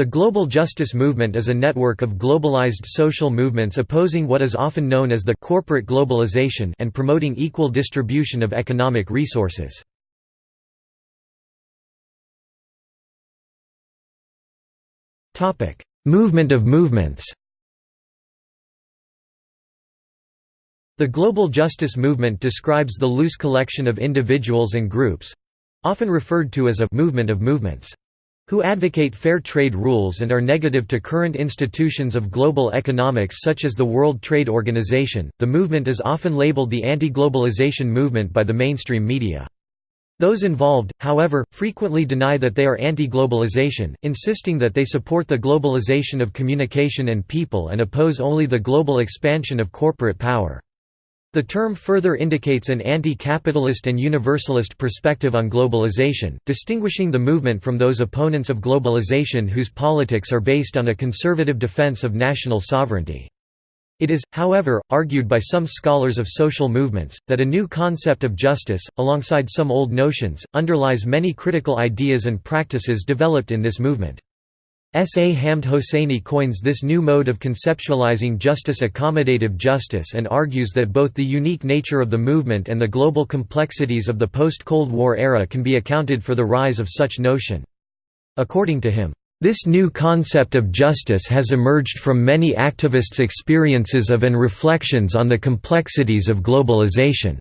The global justice movement is a network of globalized social movements opposing what is often known as the corporate globalization and promoting equal distribution of economic resources. Movement of movements The global justice movement describes the loose collection of individuals and groups—often referred to as a «movement of movements» who advocate fair trade rules and are negative to current institutions of global economics such as the World Trade Organization. The movement is often labeled the anti globalization movement by the mainstream media. Those involved, however, frequently deny that they are anti-globalization, insisting that they support the globalization of communication and people and oppose only the global expansion of corporate power. The term further indicates an anti-capitalist and universalist perspective on globalization, distinguishing the movement from those opponents of globalization whose politics are based on a conservative defense of national sovereignty. It is, however, argued by some scholars of social movements, that a new concept of justice, alongside some old notions, underlies many critical ideas and practices developed in this movement. S. A. Hamed Hosseini coins this new mode of conceptualizing justice accommodative justice and argues that both the unique nature of the movement and the global complexities of the post-Cold War era can be accounted for the rise of such notion. According to him, this new concept of justice has emerged from many activists' experiences of and reflections on the complexities of globalization.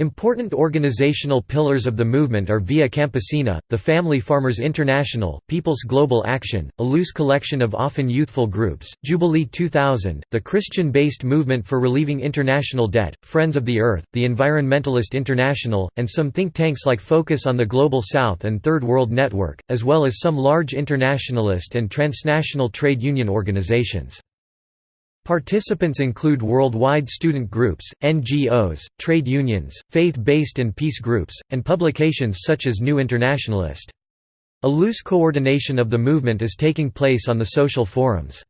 Important organizational pillars of the movement are Via Campesina, the Family Farmers International, People's Global Action, a loose collection of often youthful groups, Jubilee 2000, the Christian-based Movement for Relieving International Debt, Friends of the Earth, the Environmentalist International, and some think tanks like Focus on the Global South and Third World Network, as well as some large internationalist and transnational trade union organizations. Participants include worldwide student groups, NGOs, trade unions, faith-based and peace groups, and publications such as New Internationalist. A loose coordination of the movement is taking place on the social forums.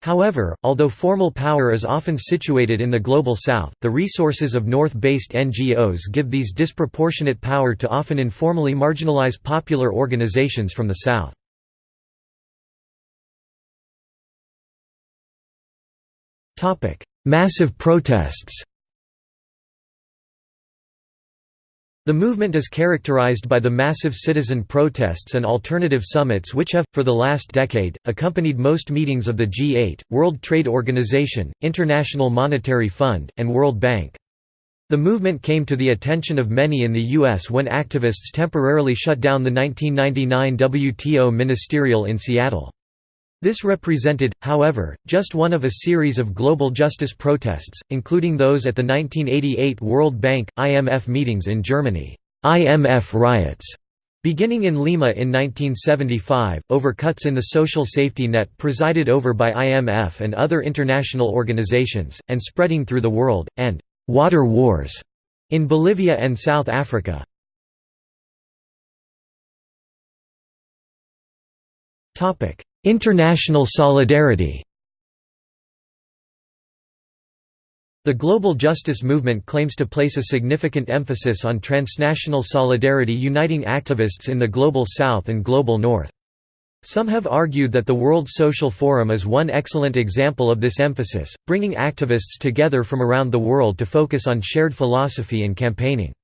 However, although formal power is often situated in the Global South, the resources of North-based NGOs give these disproportionate power to often informally marginalize popular organizations from the South. Topic: Massive protests. The movement is characterized by the massive citizen protests and alternative summits which have, for the last decade, accompanied most meetings of the G8, World Trade Organization, International Monetary Fund, and World Bank. The movement came to the attention of many in the U.S. when activists temporarily shut down the 1999 WTO ministerial in Seattle. This represented, however, just one of a series of global justice protests, including those at the 1988 World Bank, IMF meetings in Germany, IMF riots, beginning in Lima in 1975, over cuts in the social safety net presided over by IMF and other international organizations, and spreading through the world, and «water wars» in Bolivia and South Africa. International solidarity The global justice movement claims to place a significant emphasis on transnational solidarity uniting activists in the Global South and Global North. Some have argued that the World Social Forum is one excellent example of this emphasis, bringing activists together from around the world to focus on shared philosophy and campaigning.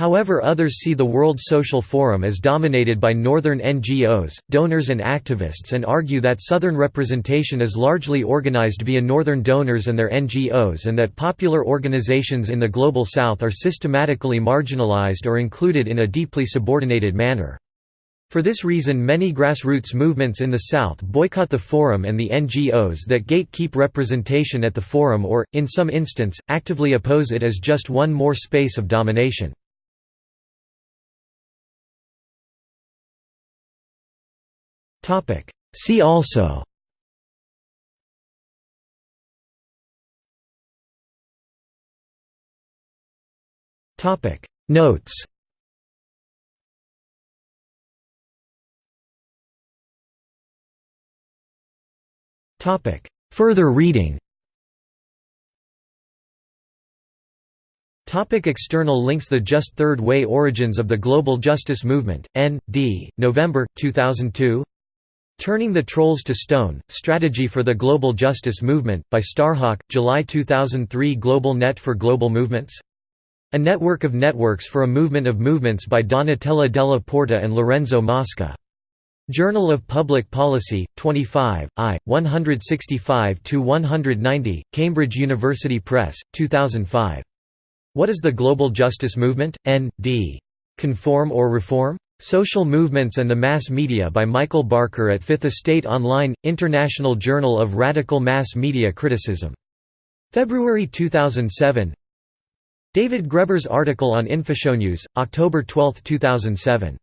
However others see the World Social Forum as dominated by northern NGOs, donors and activists and argue that southern representation is largely organized via northern donors and their NGOs and that popular organizations in the Global South are systematically marginalized or included in a deeply subordinated manner. For this reason many grassroots movements in the South boycott the Forum and the NGOs that gatekeep representation at the Forum or, in some instance, actively oppose it as just one more space of domination. See also. Notes. Further reading. Topic external links. The Just Third Way Origins of the Global Justice Movement, N. D., November, 2002 Turning the Trolls to Stone, Strategy for the Global Justice Movement, by Starhawk, July 2003 Global Net for Global Movements? A network of networks for a movement of movements by Donatella Della Porta and Lorenzo Mosca. Journal of Public Policy, 25, I, 165–190, Cambridge University Press, 2005. What is the Global Justice Movement? N. D. Conform or Reform? Social Movements and the Mass Media by Michael Barker at Fifth Estate Online, International Journal of Radical Mass Media Criticism. February 2007 David Graeber's article on Infoshop News, October 12, 2007.